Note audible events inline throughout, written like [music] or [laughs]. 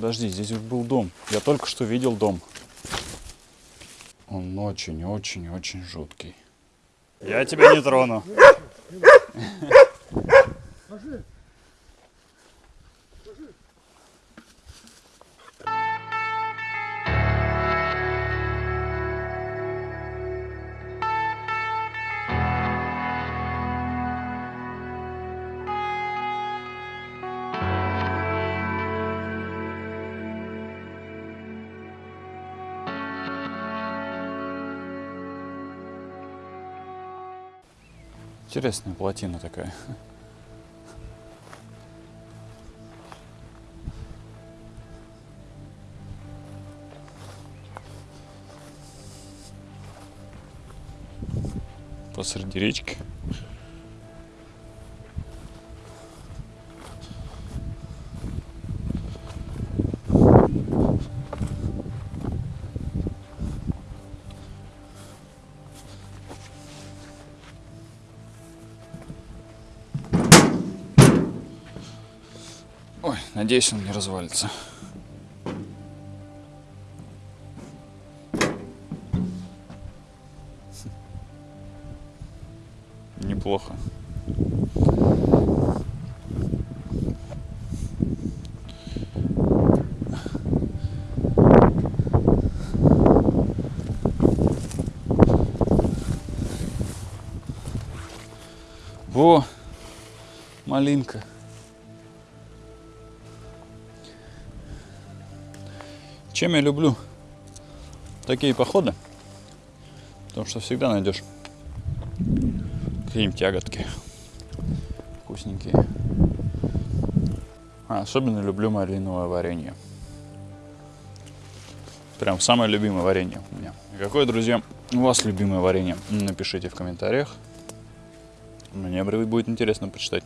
Подожди, здесь был дом. Я только что видел дом. Он очень-очень-очень жуткий. Я тебя не трону. Интересная плотина такая. Посреди речки. Надеюсь, он не развалится. Неплохо. Во, малинка. Чем я люблю такие походы? Потому что всегда найдешь какие-нибудь ягодки вкусненькие. А особенно люблю малиновое варенье. Прям самое любимое варенье у меня. Какое, друзья, у вас любимое варенье? Напишите в комментариях. Мне будет интересно почитать.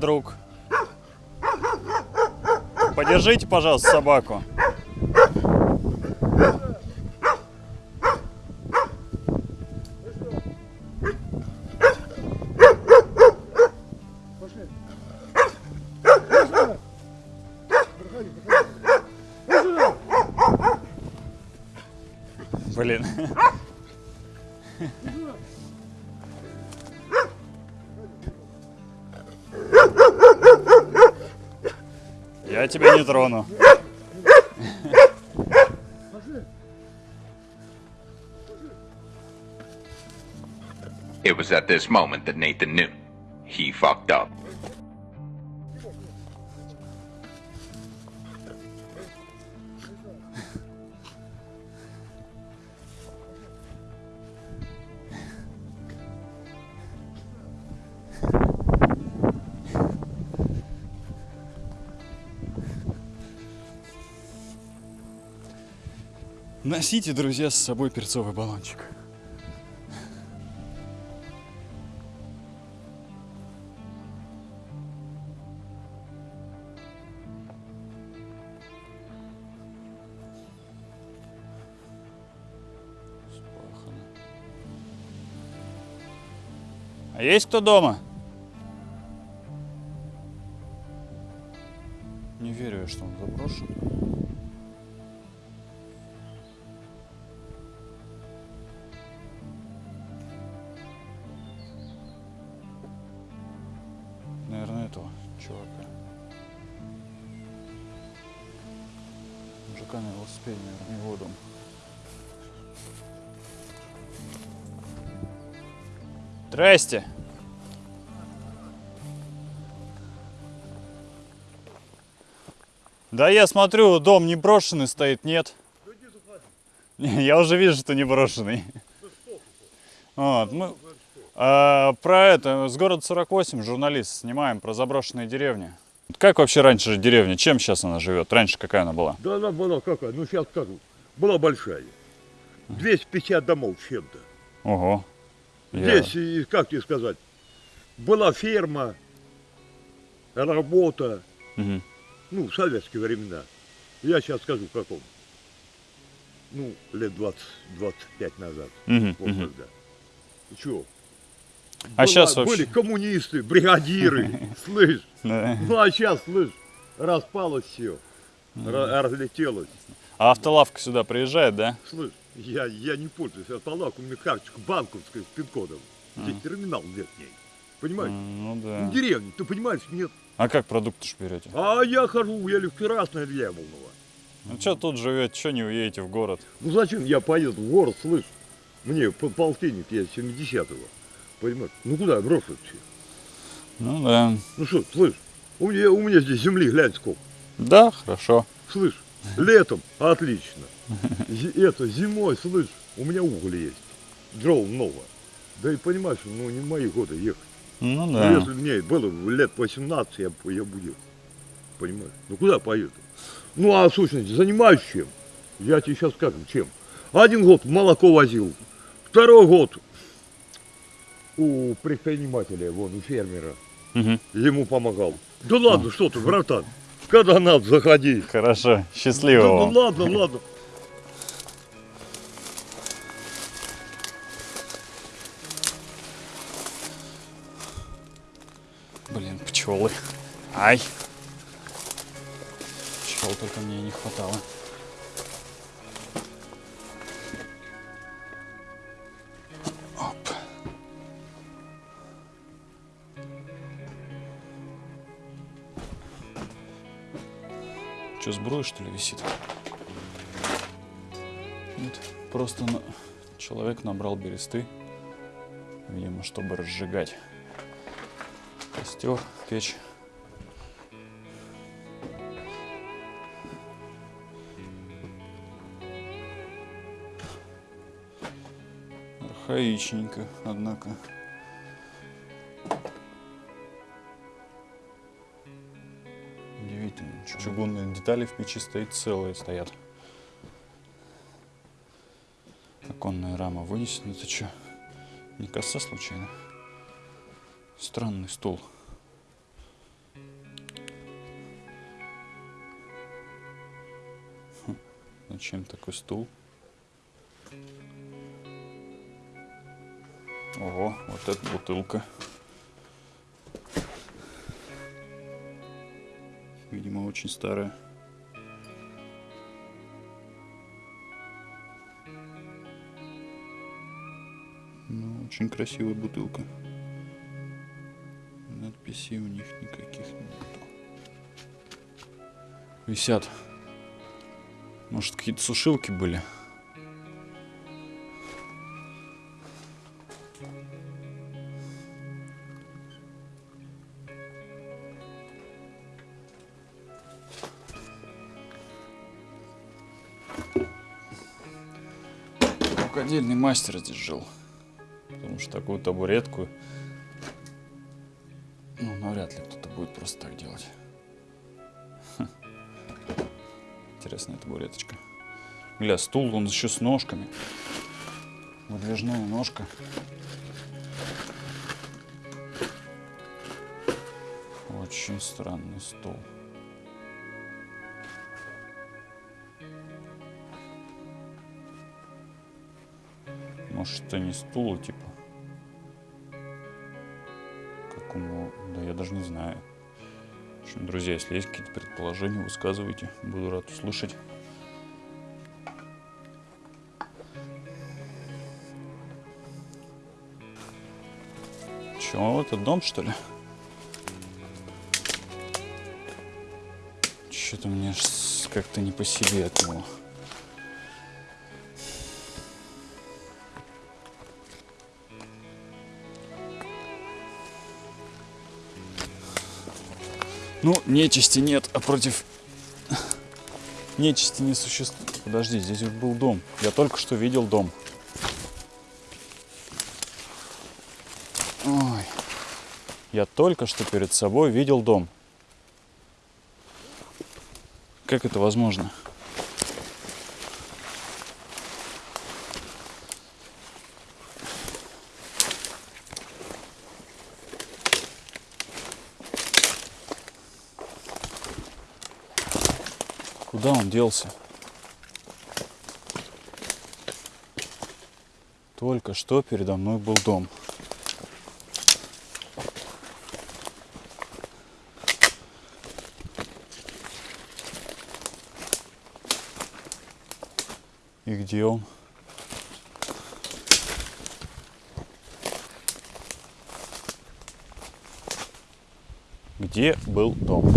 Друг. Подержите, пожалуйста, собаку. не трону. It was at this moment that Nathan knew. He fucked up. Носите, друзья, с собой перцовый баллончик. А есть кто дома? Не верю что он заброшен. Чувака. Мужика на велосипеде, наверное, его дом. Здрасте! Да я смотрю, дом не брошенный стоит, нет? Не, Я уже вижу, что не брошенный. Вот, мы а, про это, с города 48, журналист, снимаем про заброшенные деревни. Как вообще раньше деревня, чем сейчас она живет? Раньше какая она была? Да она была какая, ну сейчас скажу, была большая. 250 домов чем-то. Ого. Я- Здесь, как тебе сказать, была ферма, работа, Мгм. ну, в советские времена. Я сейчас скажу, в каком. Ну, лет 20-25 назад. Мгм, Вот мгм. тогда. Чего? А щас вообще- Были коммунисты, бригадиры, [laughs] слышь. Ну, а сейчас, слышь, распалось все. Разлетелось. А автолавка сюда приезжает, да? Слышь, я, я не пользуюсь автолавкой, у меня карточка банковская с пин-кодом. Здесь терминал нет в ней. Понимаешь? Ну да. деревне, ты понимаешь, нет. А как продукты ж берете? А я хожу, я в Красное Яблоново. Ну что тут живете, что не уедете в город? Ну зачем я поеду в город, слышь? Мне полтинник я 70-го. Понимаешь? Ну куда брошу все? Ну да. Ну что, слышь, у меня, у меня здесь земли, глянь сколько. Да, хорошо. Слышь, летом отлично. Это зимой, слышь, у меня уголь есть. Дров много. Да и понимаешь, ну не мои годы ехать. Ну Ну, да. если мне было лет 18, я, я бы ехал. Понимаешь? Ну куда поеду? Ну а в сущности, занимаюсь чем? Я тебе сейчас скажу, чем. Один год молоко возил, второй год у предпринимателя, вон, у фермера, Мгм. ему помогал. Да ладно, что ты, братан, когда надо, заходи. Хорошо. Да, Счастливо ну вам. ладно, ладно. Блин, пчелы. Ай. Пчел только мне не хватало. Че, сбруя, что ли, висит? Нет, просто на- человек набрал бересты, видимо, чтобы разжигать костер, печь. Архаичненько, однако. Чугунные детали в печи стоят целые, стоят. Оконная рама вынесена. Это что? Не коса случайно? Странный стул. Хм, Зачем такой стул? Ого, вот эта бутылка. Видимо, очень старая. Ну, очень красивая бутылка. Надписей у них никаких нету. Висят. Может, какие-то сушилки были? Рукодельный мастер здесь жил. Потому что такую табуретку, ну, навряд ли кто-то будет просто так делать. Хм. Интересная табуреточка. Гля, стул, он еще с ножками. Выдвижная ножка. Очень странный стол. Может, это не стул, а типа. Какому. Да я даже не знаю. В общем, друзья, если есть какие-то предположения, высказывайте. Буду рад услышать. Чё, это дом, что ли? Что-то мне как-то не по себе от него. Ну, нечисти нет, а против нечисти не существует. Подожди, здесь был дом. Я только что видел дом. Ой. Я только что перед собой видел дом. Как это возможно? Куда он делся? Только что передо мной был дом. И где он? Где был дом?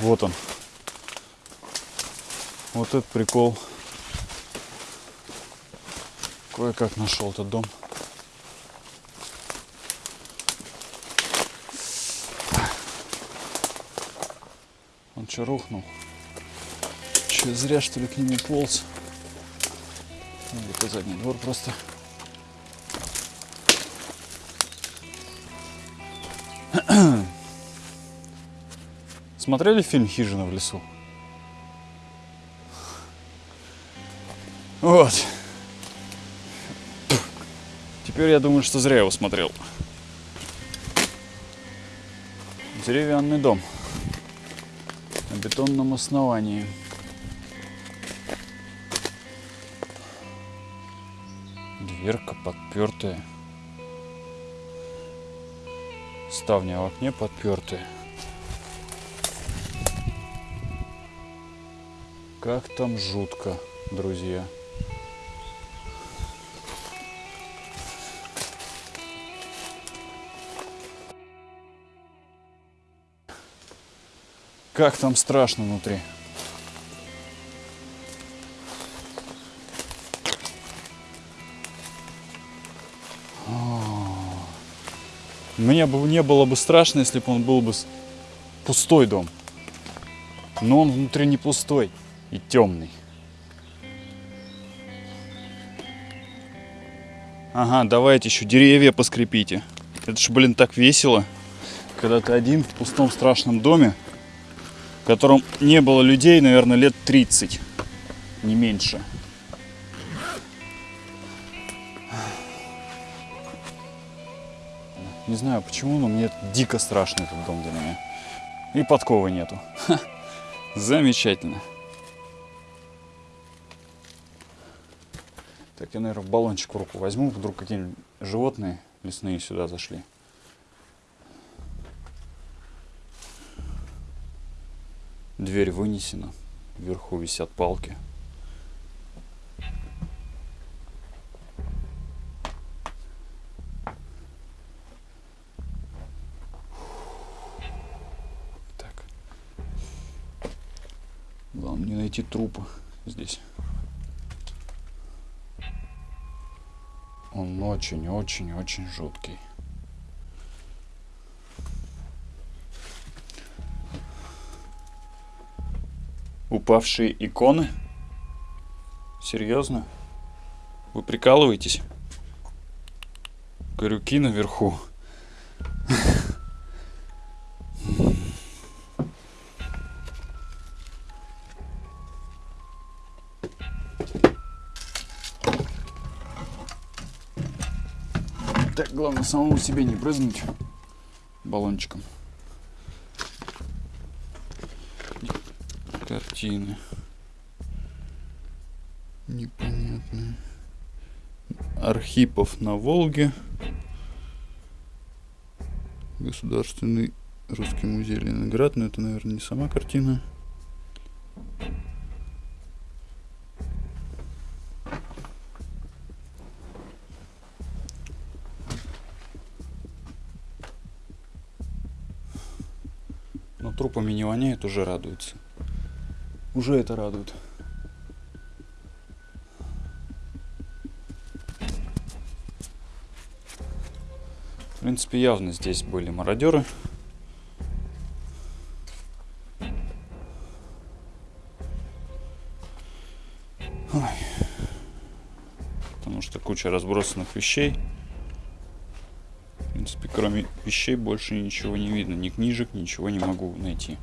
Вот он. Вот этот прикол. Кое-как нашел этот дом. Он что, рухнул? Че, зря что ли к нему полз? Или по задний двор просто. [clears throat] Смотрели фильм «Хижина в лесу»? Вот. Теперь я думаю, что зря его смотрел. Деревянный дом на бетонном основании. Дверка подпертая. Ставня в окне подпертая. Как там жутко, друзья. Как там страшно внутри. Мне бы не было бы страшно, если бы он был бы пустой дом. Но он внутри не пустой и темный. Ага, давайте еще деревья поскрепите. Это ж, блин, так весело, когда ты один в пустом страшном доме, в котором не было людей, наверное, лет 30, не меньше. Не знаю почему, но мне дико страшно этот дом для меня. И подковы нету. Ха, замечательно. Так, я, наверное, баллончик в руку возьму, вдруг какие-нибудь животные лесные сюда зашли. Дверь вынесена, вверху висят палки. Так. Главное не найти трупа здесь. Он очень-очень-очень жуткий. Упавшие иконы? Серьезно? Вы прикалываетесь? Корюки наверху. Так, главное самому себе не брызнуть баллончиком. Картины. Непонятные. Архипов на Волге. Государственный русский музей Ленинград. Но это, наверное, не сама картина. Трупами не воняет, уже радуется. Уже это радует. В принципе, явно здесь были мародеры. Ой. Потому что куча разбросанных вещей. Кроме вещей больше ничего не видно. Ни книжек, ничего не могу найти.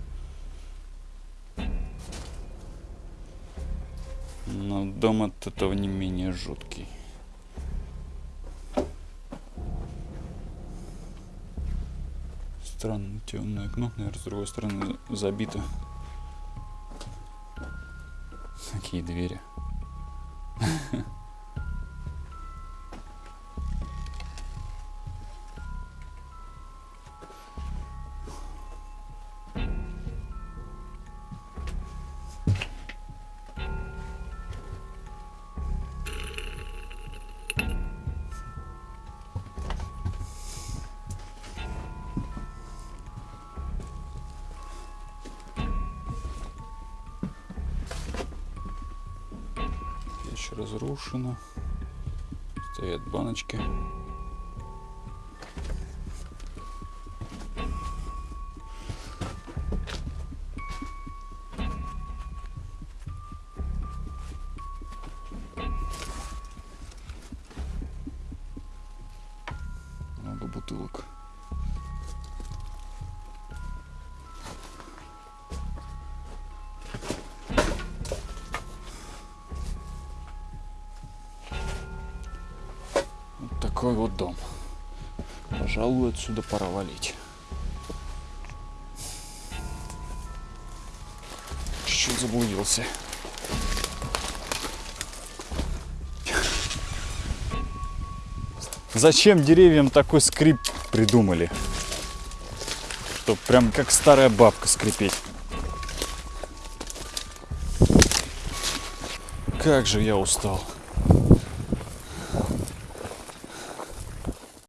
Но дом от этого не менее жуткий. Странно, темное окно, наверное, с другой стороны забито. Какие двери. Печь разрушена. Стоят баночки. Такой вот дом. Пожалуй, отсюда пора валить. Чуть-чуть заблудился. Зачем деревьям такой скрип придумали? Чтоб прям как старая бабка скрипеть. Как же я устал.